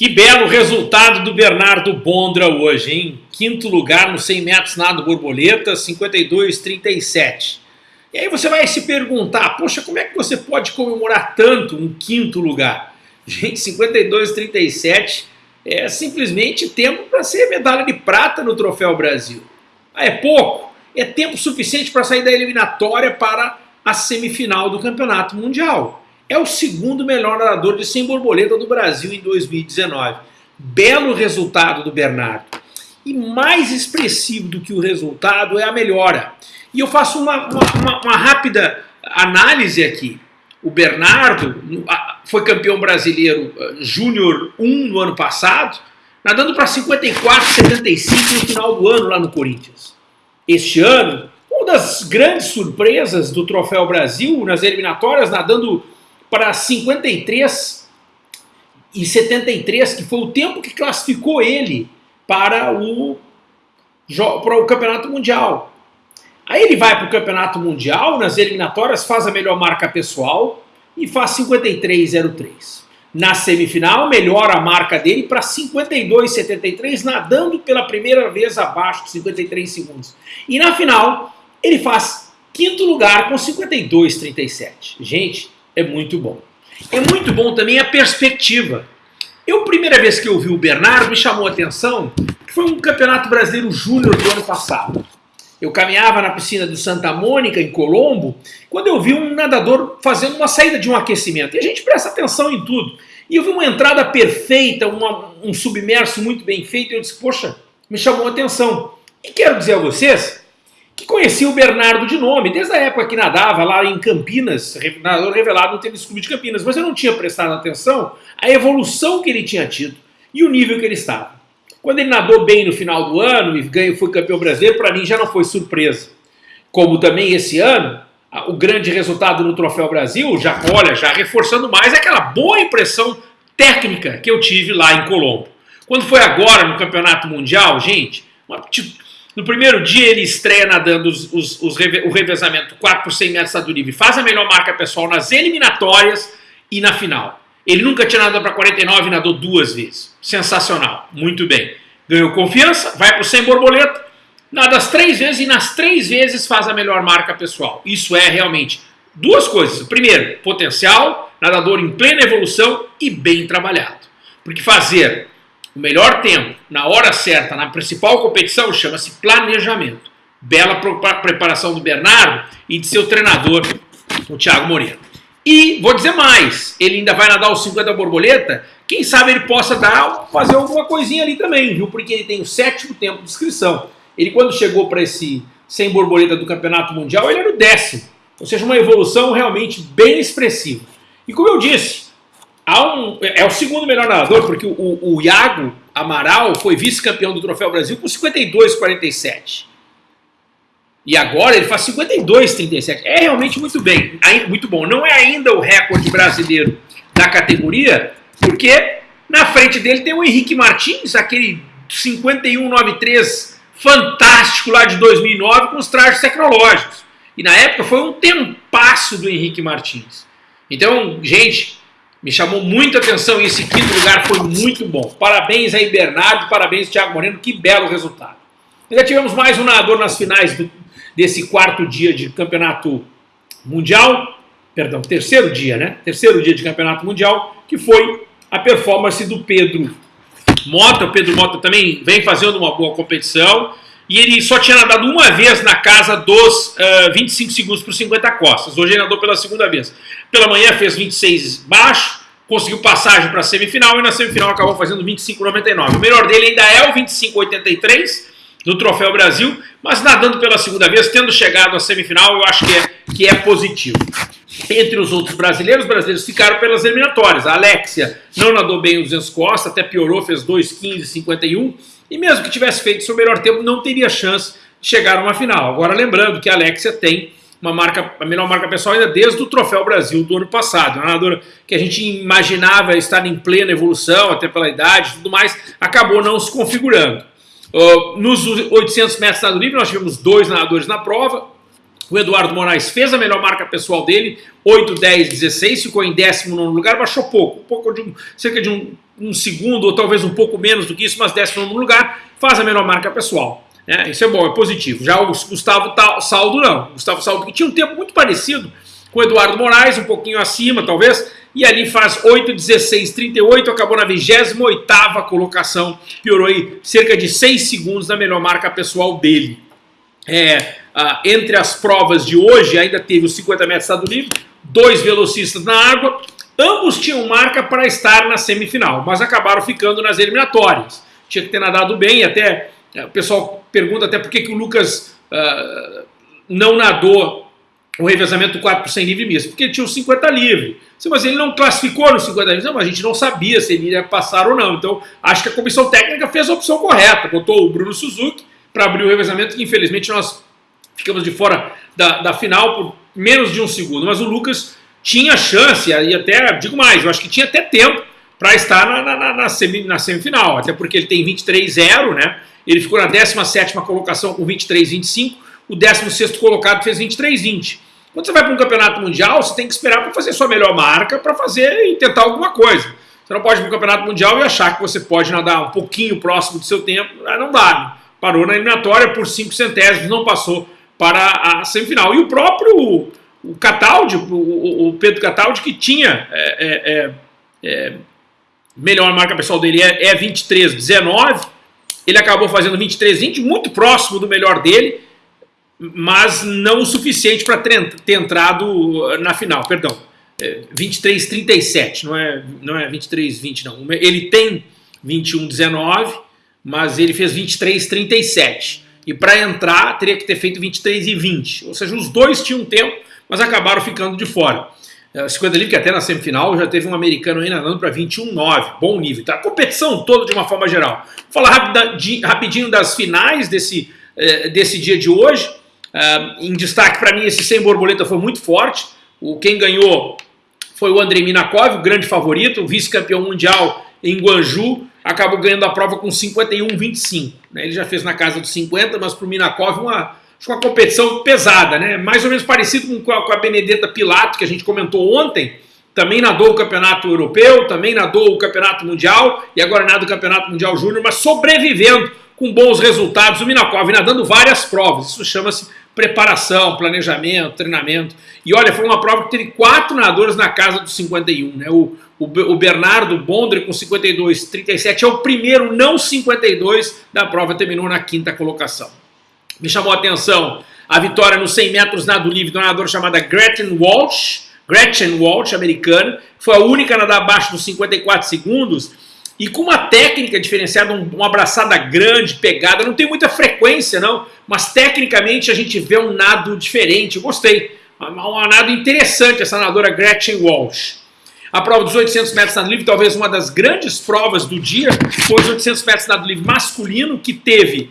Que belo resultado do Bernardo Bondra hoje, hein? Quinto lugar no 100 metros nado borboleta, 52,37. E aí você vai se perguntar, poxa, como é que você pode comemorar tanto um quinto lugar? Gente, 52,37 é simplesmente tempo para ser medalha de prata no Troféu Brasil. Ah, é pouco? É tempo suficiente para sair da eliminatória para a semifinal do Campeonato Mundial é o segundo melhor nadador de 100 borboleta do Brasil em 2019. Belo resultado do Bernardo. E mais expressivo do que o resultado é a melhora. E eu faço uma, uma, uma rápida análise aqui. O Bernardo foi campeão brasileiro eh, Júnior 1 no ano passado, nadando para 54,75 no final do ano lá no Corinthians. Este ano, uma das grandes surpresas do Troféu Brasil nas eliminatórias, nadando para 53 e 73, que foi o tempo que classificou ele para o, para o Campeonato Mundial. Aí ele vai para o Campeonato Mundial, nas eliminatórias faz a melhor marca pessoal e faz 53,03. Na semifinal, melhora a marca dele para 52,73, nadando pela primeira vez abaixo de 53 segundos. E na final, ele faz quinto lugar com 52,37. Gente, é muito bom. É muito bom também a perspectiva. Eu, primeira vez que eu vi o Bernardo, me chamou a atenção que foi um campeonato brasileiro júnior do ano passado. Eu caminhava na piscina do Santa Mônica, em Colombo, quando eu vi um nadador fazendo uma saída de um aquecimento. E a gente presta atenção em tudo. E eu vi uma entrada perfeita, uma, um submerso muito bem feito, e eu disse, poxa, me chamou a atenção. E quero dizer a vocês que conhecia o Bernardo de nome, desde a época que nadava lá em Campinas, nadador revelado no Tênis Clube de Campinas, mas eu não tinha prestado atenção à evolução que ele tinha tido e o nível que ele estava. Quando ele nadou bem no final do ano e ganhou, foi campeão brasileiro, para mim já não foi surpresa. Como também esse ano, o grande resultado no Troféu Brasil, já olha, já reforçando mais aquela boa impressão técnica que eu tive lá em Colombo. Quando foi agora no Campeonato Mundial, gente, uma, no primeiro dia ele estreia nadando os, os, os, o revezamento 4 por 100 metros do livre, faz a melhor marca pessoal nas eliminatórias e na final. Ele nunca tinha nadado para 49 e nadou duas vezes. Sensacional, muito bem. Ganhou confiança, vai para o 100 borboleta, nada as três vezes e nas três vezes faz a melhor marca pessoal. Isso é realmente duas coisas. Primeiro, potencial, nadador em plena evolução e bem trabalhado. Porque fazer o melhor tempo, na hora certa, na principal competição, chama-se planejamento. Bela preparação do Bernardo e de seu treinador, o Thiago Moreira. E vou dizer mais, ele ainda vai nadar os 50 borboleta, quem sabe ele possa dar, fazer alguma coisinha ali também, viu? Porque ele tem o sétimo tempo de inscrição. Ele quando chegou para esse 100 borboleta do Campeonato Mundial, ele era o décimo. Ou seja, uma evolução realmente bem expressiva. E como eu disse, um, é o segundo melhor nadador, porque o, o Iago Amaral foi vice-campeão do Troféu Brasil com 52,47. E agora ele faz 52,37. É realmente muito bem, muito bom. Não é ainda o recorde brasileiro da categoria, porque na frente dele tem o Henrique Martins, aquele 51,93 fantástico lá de 2009 com os trajes tecnológicos. E na época foi um tempasso do Henrique Martins. Então, gente, me chamou muita atenção e esse quinto lugar foi muito bom. Parabéns aí, Bernardo, parabéns, Thiago Moreno, que belo resultado. Já tivemos mais um nadador nas finais do, desse quarto dia de campeonato mundial, perdão, terceiro dia, né? Terceiro dia de campeonato mundial, que foi a performance do Pedro Mota. O Pedro Mota também vem fazendo uma boa competição e ele só tinha nadado uma vez na casa dos uh, 25 segundos por 50 costas. Hoje ele nadou pela segunda vez. Pela manhã fez 26 baixo, conseguiu passagem para a semifinal e na semifinal acabou fazendo 25,99. O melhor dele ainda é o 25,83 do Troféu Brasil, mas nadando pela segunda vez, tendo chegado à semifinal, eu acho que é, que é positivo. Entre os outros brasileiros, os brasileiros ficaram pelas eliminatórias. A Alexia não nadou bem os 200 costas, até piorou, fez 2,15,51 e mesmo que tivesse feito seu melhor tempo, não teria chance de chegar a uma final. Agora, lembrando que a Alexia tem uma marca, a melhor marca pessoal ainda desde o Troféu Brasil do ano passado. Uma nadadora que a gente imaginava estar em plena evolução, até pela idade e tudo mais, acabou não se configurando. Uh, nos 800 metros nado livre, nós tivemos dois nadadores na prova. O Eduardo Moraes fez a melhor marca pessoal dele, 8, 10, 16, ficou em 19 lugar, baixou pouco, pouco de um, cerca de um um segundo ou talvez um pouco menos do que isso, mas décimo no lugar, faz a melhor marca pessoal. É, isso é bom, é positivo. Já o Gustavo Saldo não. O Gustavo Saldo que tinha um tempo muito parecido com o Eduardo Moraes, um pouquinho acima talvez, e ali faz 8, 16, 38, acabou na 28 colocação, piorou aí cerca de 6 segundos na melhor marca pessoal dele. É, ah, entre as provas de hoje, ainda teve os 50 metros estado livre, dois velocistas na água, ambos tinham marca para estar na semifinal, mas acabaram ficando nas eliminatórias. Tinha que ter nadado bem, até é, o pessoal pergunta até por que, que o Lucas uh, não nadou o revezamento 4 por 100 livre misto, porque ele tinha os 50 livre. Mas ele não classificou nos 50 livre, não, a gente não sabia se ele ia passar ou não. Então, acho que a comissão técnica fez a opção correta, botou o Bruno Suzuki para abrir o revezamento, que infelizmente nós ficamos de fora da, da final por menos de um segundo. Mas o Lucas tinha chance, e até, digo mais, eu acho que tinha até tempo para estar na, na, na, semi, na, semifinal, até porque ele tem 23-0, né? Ele ficou na 17 colocação com 23-25, o 16 colocado fez 23-20. Quando você vai para um campeonato mundial, você tem que esperar para fazer sua melhor marca, para fazer e tentar alguma coisa. Você não pode ir para um campeonato mundial e achar que você pode nadar um pouquinho próximo do seu tempo. Não dá. Né? Parou na eliminatória por 5 centésimos, não passou para a semifinal. E o próprio o Cataldi, o, o Pedro Cataldi, que tinha é, é, é, é melhor marca pessoal dele é, é 23-19, ele acabou fazendo 23-20, muito próximo do melhor dele, mas não o suficiente para ter, ter entrado na final, perdão. É, 23-37, não é, não é 23-20 não. Ele tem 21-19, mas ele fez 23-37. E para entrar, teria que ter feito 23 e 20. Ou seja, os dois tinham tempo, mas acabaram ficando de fora. 50 é, livre, que até na semifinal já teve um americano aí nadando para 21,9. Bom nível. Tá? Competição toda de uma forma geral. Vou falar rapidinho das finais desse, eh, desse dia de hoje. Uh, em destaque para mim, esse sem borboleta foi muito forte. O, quem ganhou foi o Andrei Minakov, o grande favorito, vice-campeão mundial em Guangzhou acabou ganhando a prova com 51,25. Né? Ele já fez na casa dos 50, mas para o Minakov uma, uma competição pesada, né? mais ou menos parecido com a, com a Benedetta Pilato, que a gente comentou ontem, também nadou o campeonato europeu, também nadou o campeonato mundial e agora nada o campeonato mundial júnior, mas sobrevivendo com bons resultados. O Minakov nadando várias provas, isso chama-se preparação, planejamento, treinamento. E olha, foi uma prova que teve quatro nadadores na casa dos 51. Né? O, o, Bernardo Bondre com 52, 37 é o primeiro não 52 da prova, terminou na quinta colocação. Me chamou a atenção a vitória nos 100 metros nado livre de uma nadadora chamada Gretchen Walsh, Gretchen Walsh, americana, foi a única a nadar abaixo dos 54 segundos e com uma técnica diferenciada, um, uma abraçada grande, pegada, não tem muita frequência não, mas tecnicamente a gente vê um nado diferente, eu gostei, um, nado interessante essa nadadora Gretchen Walsh. A prova dos 800 metros nado livre, talvez uma das grandes provas do dia, foi os 800 metros nado livre masculino, que teve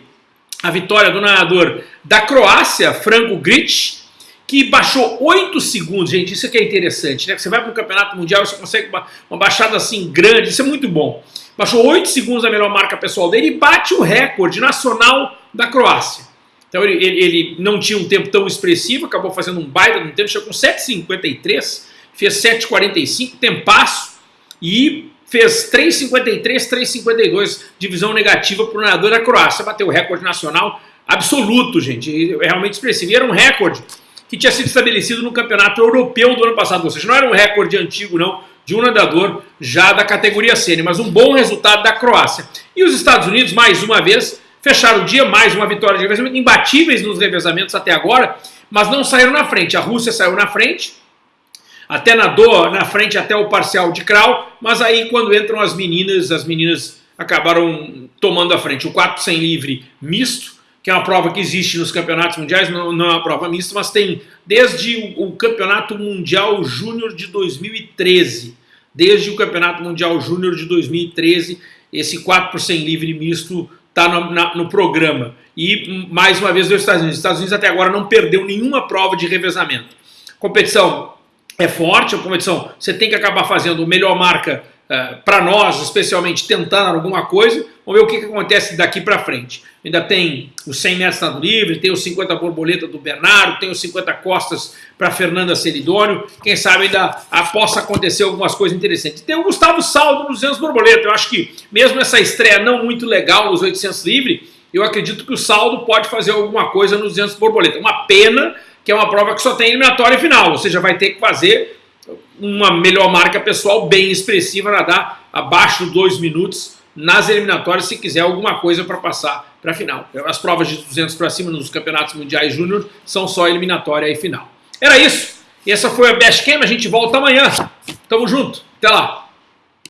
a vitória do nadador da Croácia, Franco Gritsch, que baixou 8 segundos, gente, isso aqui é interessante, né? Você vai para o campeonato mundial, você consegue uma, uma baixada assim grande, isso é muito bom. Baixou 8 segundos a melhor marca pessoal dele e bate o recorde nacional da Croácia. Então ele, ele, ele não tinha um tempo tão expressivo, acabou fazendo um baita no tempo, chegou com 7,53 fez 7,45, tempasso, e fez 3,53, 3,52, divisão negativa para o nadador da Croácia. Bateu o recorde nacional absoluto, gente, é realmente expressivo. E era um recorde que tinha sido estabelecido no campeonato europeu do ano passado, ou seja, não era um recorde antigo, não, de um nadador já da categoria sênior, mas um bom resultado da Croácia. E os Estados Unidos, mais uma vez, fecharam o dia, mais uma vitória de revezamento, imbatíveis nos revezamentos até agora, mas não saíram na frente. A Rússia saiu na frente, até nadou na frente até o parcial de crawl, mas aí quando entram as meninas, as meninas acabaram tomando a frente. O 4 sem livre misto, que é uma prova que existe nos campeonatos mundiais, não, não é uma prova mista, mas tem desde o, o Campeonato Mundial Júnior de 2013, desde o Campeonato Mundial Júnior de 2013, esse 4 por 100 livre misto está no, no, programa. E, mais uma vez, os Estados Unidos. Os Estados Unidos até agora não perdeu nenhuma prova de revezamento. Competição é forte, a competição, você tem que acabar fazendo melhor marca uh, eh, para nós, especialmente tentando alguma coisa. Vamos ver o que, que acontece daqui para frente. Ainda tem os 100 metros nado livre, tem os 50 borboleta do Bernardo, tem os 50 costas para Fernanda Celidônio. Quem sabe ainda possa acontecer algumas coisas interessantes. Tem o Gustavo Saldo nos 200 borboleta. Eu acho que mesmo essa estreia não muito legal nos 800 livre, eu acredito que o Saldo pode fazer alguma coisa nos 200 borboleta. Uma pena que é uma prova que só tem eliminatória final, ou seja, vai ter que fazer uma melhor marca pessoal bem expressiva, nadar abaixo de dois minutos nas eliminatórias se quiser alguma coisa para passar para a final. As provas de 200 para cima nos campeonatos mundiais júnior são só eliminatória e final. Era isso. E essa foi a Best Cam. A gente volta amanhã. Tamo junto. Até lá.